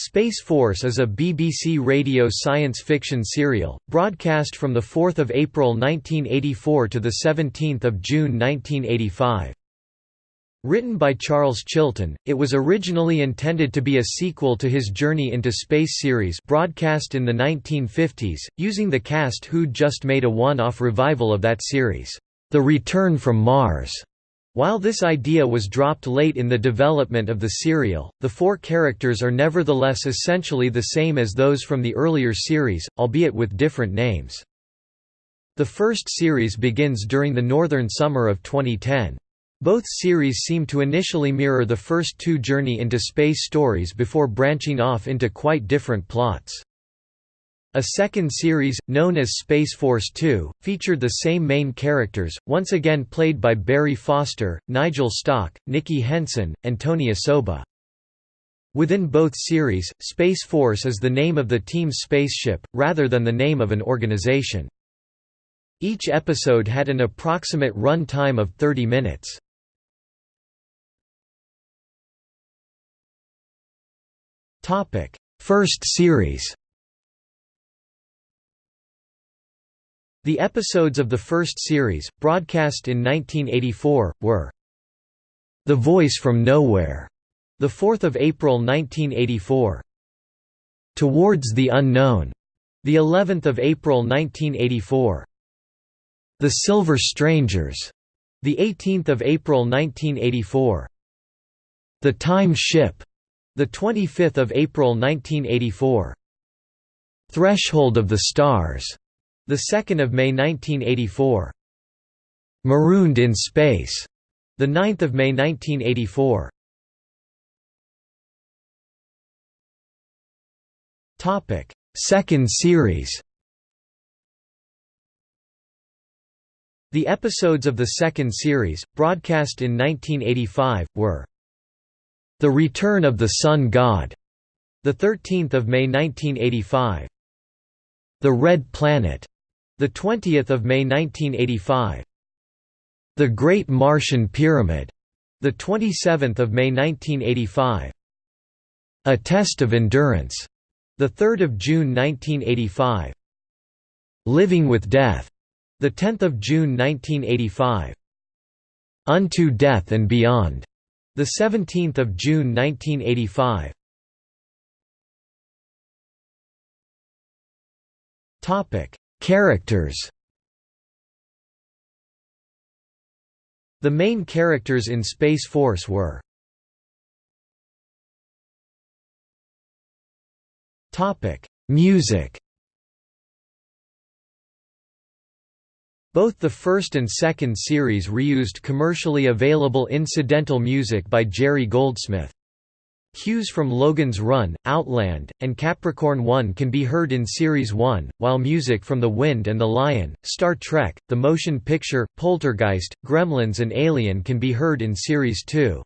Space Force is a BBC radio science fiction serial, broadcast from 4 April 1984 to 17 June 1985. Written by Charles Chilton, it was originally intended to be a sequel to his Journey into Space series broadcast in the 1950s, using the cast who'd just made a one-off revival of that series, The Return from Mars. While this idea was dropped late in the development of the serial, the four characters are nevertheless essentially the same as those from the earlier series, albeit with different names. The first series begins during the northern summer of 2010. Both series seem to initially mirror the first two Journey into Space stories before branching off into quite different plots. A second series, known as Space Force 2, featured the same main characters, once again played by Barry Foster, Nigel Stock, Nicky Henson, and Tony Osoba. Within both series, Space Force is the name of the team's spaceship, rather than the name of an organization. Each episode had an approximate run time of 30 minutes. First series The episodes of the first series, broadcast in 1984, were The Voice from Nowhere, the 4th of April 1984. Towards the Unknown, the 11th of April 1984. The Silver Strangers, the 18th of April 1984. The Time Ship, the 25th of April 1984. Threshold of the Stars, the 2nd of May 1984. Marooned in Space, the 9th of May 1984. Topic: Second series. The episodes of the second series, broadcast in 1985, were The Return of the Sun God, the 13th of May 1985. The Red Planet, the 20th of May 1985. The Great Martian Pyramid. The 27th of May 1985. A Test of Endurance. The 3rd of June 1985. Living with Death. The 10th of June 1985. Unto Death and Beyond. The 17th of June 1985. Topic Characters The main characters in Space Force were Music Both the first and second series reused commercially available incidental music by Jerry Goldsmith. Cues from Logan's Run, Outland, and Capricorn 1 can be heard in Series 1, while music from The Wind and the Lion, Star Trek, the motion picture, Poltergeist, Gremlins and Alien can be heard in Series 2.